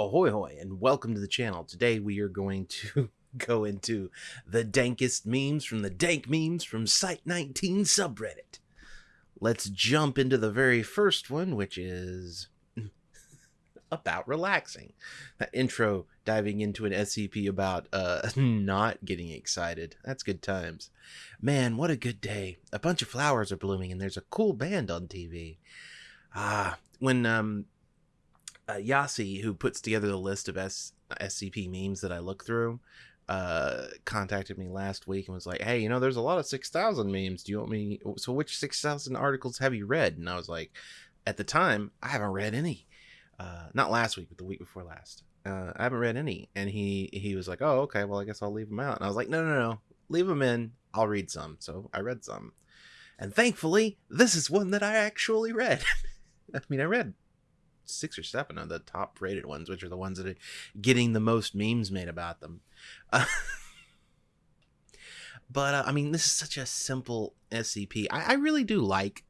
Ahoy hoy and welcome to the channel. Today we are going to go into the dankest memes from the dank memes from Site19 subreddit. Let's jump into the very first one, which is about relaxing. That intro diving into an SCP about uh not getting excited. That's good times. Man, what a good day. A bunch of flowers are blooming and there's a cool band on TV. Ah, when um uh, Yasi, who puts together the list of S- SCP memes that I look through, uh, contacted me last week and was like, "Hey, you know, there's a lot of six thousand memes. Do you want me? So, which six thousand articles have you read?" And I was like, "At the time, I haven't read any. Uh, not last week, but the week before last. Uh, I haven't read any." And he he was like, "Oh, okay. Well, I guess I'll leave them out." And I was like, "No, no, no. Leave them in. I'll read some." So I read some, and thankfully, this is one that I actually read. I mean, I read six or seven of the top rated ones, which are the ones that are getting the most memes made about them. Uh, but uh, I mean, this is such a simple SCP. I, I really do like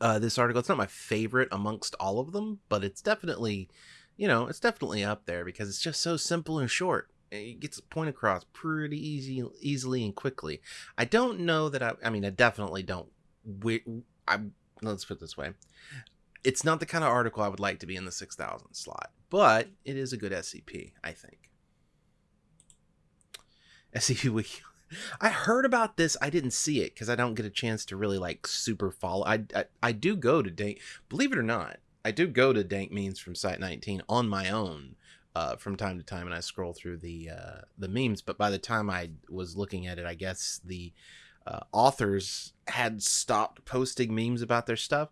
uh, this article. It's not my favorite amongst all of them, but it's definitely, you know, it's definitely up there because it's just so simple and short. It gets the point across pretty easy, easily and quickly. I don't know that I. I mean, I definitely don't. We, I let's put this way it's not the kind of article I would like to be in the 6000 slot, but it is a good SCP, I think. SCP Wiki. I heard about this. I didn't see it because I don't get a chance to really like super follow. I, I, I do go to Dank, believe it or not, I do go to Dank Memes from Site 19 on my own uh, from time to time, and I scroll through the uh, the memes. But by the time I was looking at it, I guess the uh, authors had stopped posting memes about their stuff.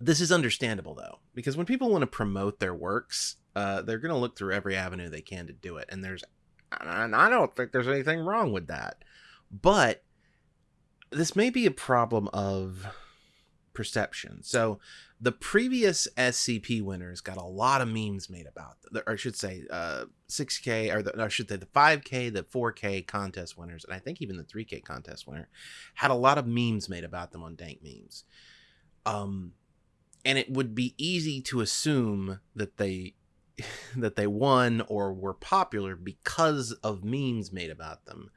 This is understandable though, because when people want to promote their works, uh, they're going to look through every avenue they can to do it, and there's, and I don't think there's anything wrong with that, but this may be a problem of perception. So the previous SCP winners got a lot of memes made about them, or I should say, uh, 6K, or the, I should say the 5K, the 4K contest winners, and I think even the 3K contest winner had a lot of memes made about them on Dank Memes. Um, and it would be easy to assume that they that they won or were popular because of memes made about them.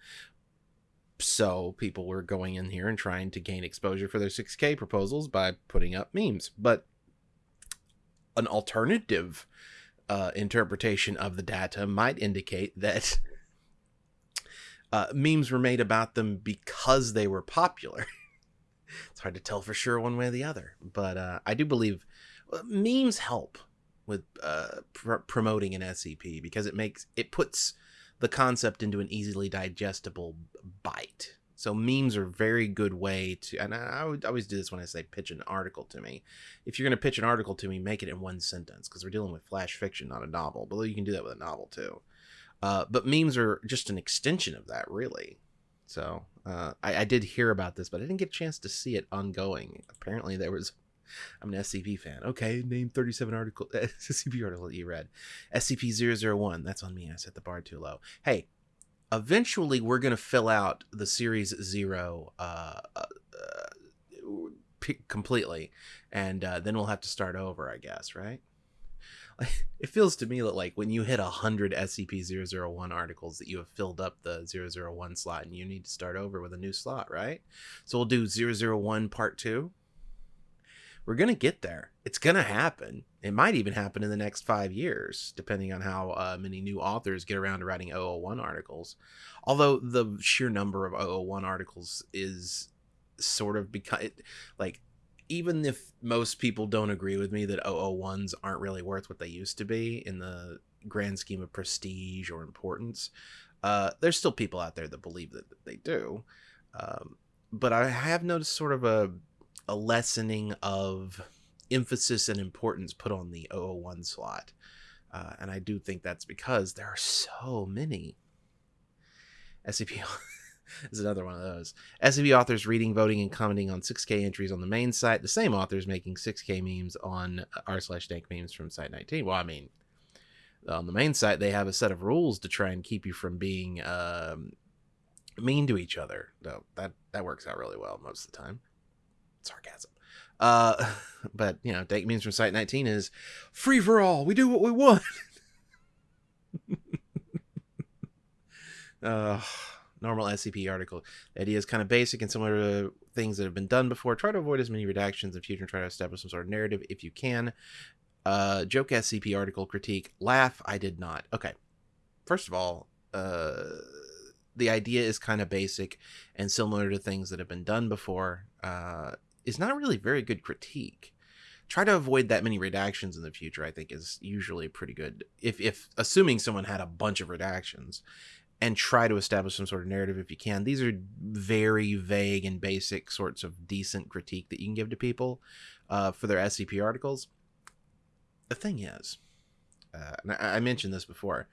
So people were going in here and trying to gain exposure for their 6K proposals by putting up memes. But an alternative uh, interpretation of the data might indicate that uh, memes were made about them because they were popular. it's hard to tell for sure one way or the other. But uh, I do believe uh, memes help with uh, pr- promoting an SCP because it makes it puts the concept into an easily digestible bite. So memes are a very good way to, and I, would always do this when I say pitch an article to me. If you're going to pitch an article to me, make it in one sentence because we're dealing with flash fiction, not a novel. But you can do that with a novel too. Uh, but memes are just an extension of that, really. So uh, I, I, did hear about this, but I didn't get a chance to see it ongoing. Apparently, there was. I'm an SCP fan. Okay, name 37 article SCP article that you read. SCP-001. That's on me. I set the bar too low. Hey, eventually we're gonna fill out the series zero uh, uh, uh completely, and uh, then we'll have to start over, I guess, right? it feels to me that like when you hit a hundred SCP-001 articles that you have filled up the 001 slot and you need to start over with a new slot, right? So we'll do 001 part two. We're gonna get there. It's gonna happen. It might even happen in the next five years, depending on how uh, many new authors get around to writing 001 articles. Although the sheer number of 001 articles is sort of because like even if most people don't agree with me that 001s aren't really worth what they used to be in the grand scheme of prestige or importance, uh, there's still people out there that believe that they do. Um, but I have noticed sort of a, a lessening of emphasis and importance put on the 001 slot. Uh, and I do think that's because there are so many SCP is another one of those. SCP authors reading, voting, and commenting on 6K entries on the main site. The same authors making 6K memes on r slash dank memes from Site 19. Well, I mean, on the main site, they have a set of rules to try and keep you from being um, mean to each other. No, that that works out really well most of the time. Sarcasm. Uh, but you know, Dank memes from Site 19 is free for all. We do what we want. uh, normal SCP article. The idea is kind of basic and similar to things that have been done before. Try to avoid as many redactions in future and try to establish some sort of narrative if you can. Uh, joke SCP article critique. Laugh. I did not. Okay. First of all, uh, the idea is kind of basic and similar to things that have been done before. Uh, is not really very good critique. Try to avoid that many redactions in the future. I think is usually pretty good. If if assuming someone had a bunch of redactions, and try to establish some sort of narrative if you can. These are very vague and basic sorts of decent critique that you can give to people uh, for their SCP articles. The thing is, uh, and I, mentioned this before,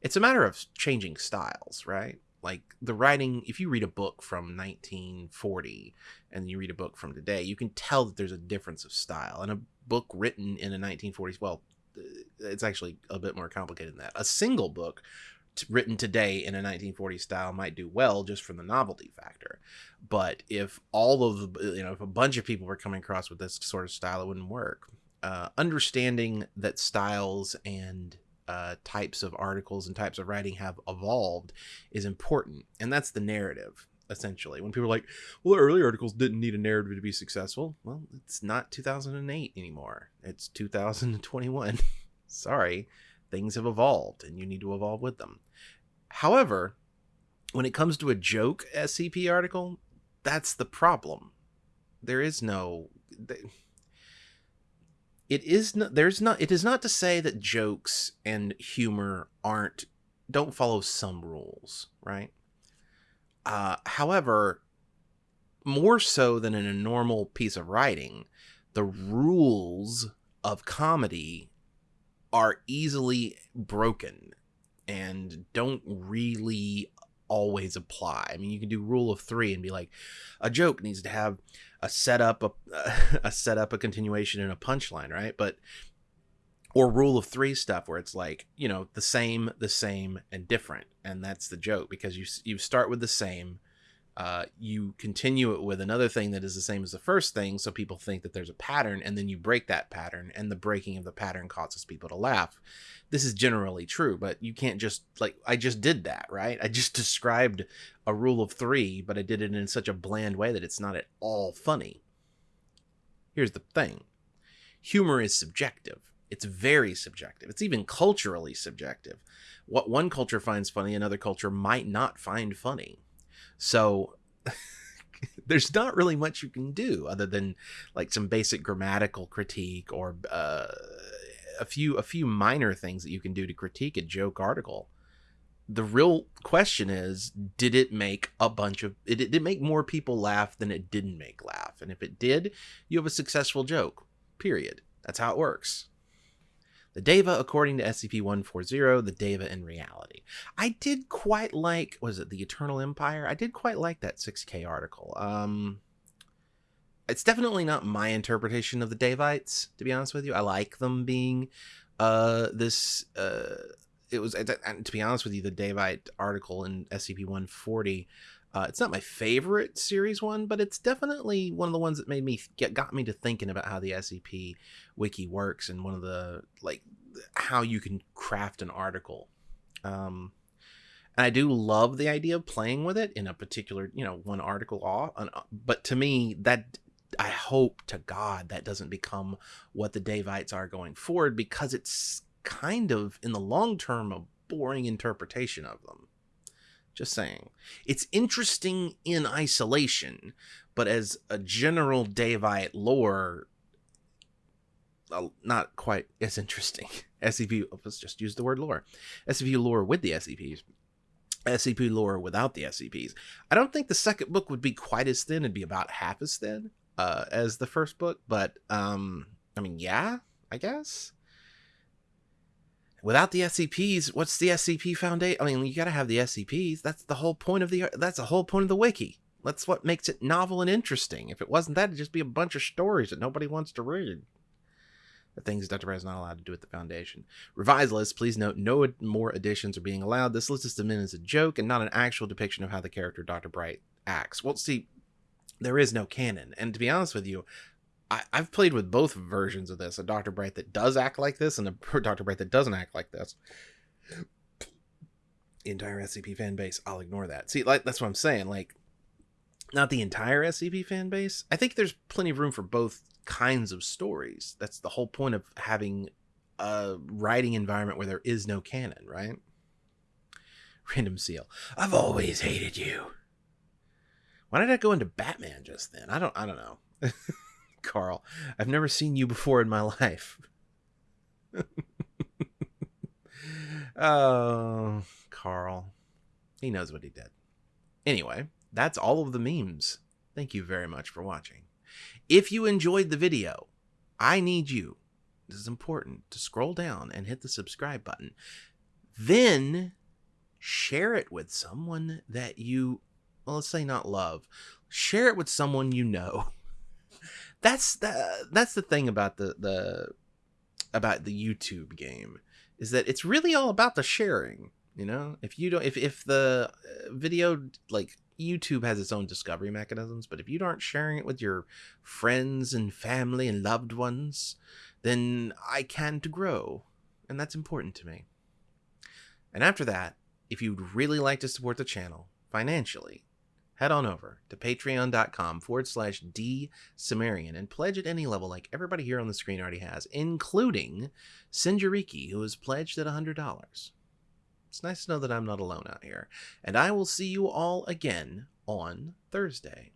it's a matter of changing styles, right? Like the writing, if you read a book from 1940 and you read a book from today, you can tell that there's a difference of style. And a book written in the 1940s, well, uh, it's actually a bit more complicated than that. A single book written today in a 1940s style might do well just from the novelty factor. But if all of the, you know, if a bunch of people were coming across with this sort of style, it wouldn't work. Uh, understanding that styles and uh, types of articles and types of writing have evolved is important. And that's the narrative, essentially. When people are like, well, early articles didn't need a narrative to be successful. Well, it's not 2008 anymore, it's 2021. Sorry things have evolved and you need to evolve with them. However, when it comes to a joke SCP article, that's the problem. There is no it is not there's not it is not to say that jokes and humor aren't don't follow some rules, right? Uh, however, more so than in a normal piece of writing, the rules of comedy are easily broken and don't really always apply. I mean, you can do rule of 3 and be like a joke needs to have a setup a, a setup a continuation and a punchline, right? But or rule of 3 stuff where it's like, you know, the same, the same and different. And that's the joke because you you start with the same uh, you continue it with another thing that is the same as the first thing, so people think that there's a pattern, and then you break that pattern, and the breaking of the pattern causes people to laugh. This is generally true, but you can't just like I just did that, right? I just described a rule of three, but I did it in such a bland way that it's not at all funny. Here's the thing humor is subjective. It's very subjective. It's even culturally subjective. What one culture finds funny, another culture might not find funny so there's not really much you can do other than like some basic grammatical critique or uh, a few a few minor things that you can do to critique a joke article. The real question is, did it make a bunch of it, did it make more people laugh than it didn't make laugh? And if it did, you have a successful joke. Period. That's how it works. The Daeva, according to SCP-140, the Daeva in reality. I did quite like, was it the Eternal Empire? I did quite like that 6K article. Um, it's definitely not my interpretation of the Daevites, to be honest with you. I like them being uh, this. Uh, it was, to be honest with you, the Daevite article in SCP-140 uh, it's not my favorite series one, but it's definitely one of the ones that made me get got me to thinking about how the SCP wiki works and one of the like how you can craft an article. Um, and I do love the idea of playing with it in a particular, you know, one article off. But to me, that I hope to God that doesn't become what the Daevites are going forward because it's kind of in the long term a boring interpretation of them. Just saying. It's interesting in isolation, but as a general Daevite lore, uh, not quite as interesting. SCP, let's just use the word lore. SCP lore with the SCPs. SCP lore without the SCPs. I don't think the second book would be quite as thin. It'd be about half as thin uh, as the first book, but um, I mean, yeah, I guess without the SCPs, what's the SCP Foundation? I mean, you got to have the SCPs. That's the whole point of the. That's the whole point of the wiki. That's what makes it novel and interesting. If it wasn't that, it'd just be a bunch of stories that nobody wants to read. The things Dr. Bright is not allowed to do at the Foundation. Revised list. Please note no more additions are being allowed. This list is submitted as a joke and not an actual depiction of how the character Dr. Bright acts. Well, see, there is no canon, and to be honest with you, I, I've played with both versions of this a Dr. Bright that does act like this and a Dr. Bright that doesn't act like this. Entire SCP fan base, I'll ignore that. See, like that's what I'm saying. Like, not the entire SCP fan base. I think there's plenty of room for both kinds of stories. That's the whole point of having a writing environment where there is no canon, right? Random seal. I've always hated you. Why did I go into Batman just then? I don't I don't know. Carl, I've never seen you before in my life. oh, Carl. He knows what he did. Anyway, that's all of the memes. Thank you very much for watching. If you enjoyed the video, I need you, this is important, to scroll down and hit the subscribe button. Then share it with someone that you well let's say not love share it with someone you know that's the that's the thing about the the about the youtube game is that it's really all about the sharing you know? If you don't if if the uh, video like youtube has its own discovery mechanisms but if you aren't sharing it with your friends and family and loved ones then i can't grow and that's important to me. And after that if you'd really like to support the channel financially, head on over to patreon.com forward slash D Cimmerian and pledge at any level like everybody here on the screen already has, including Sinjariki, who has pledged at $100. It's nice to know that I'm not alone out here. And I will see you all again on Thursday.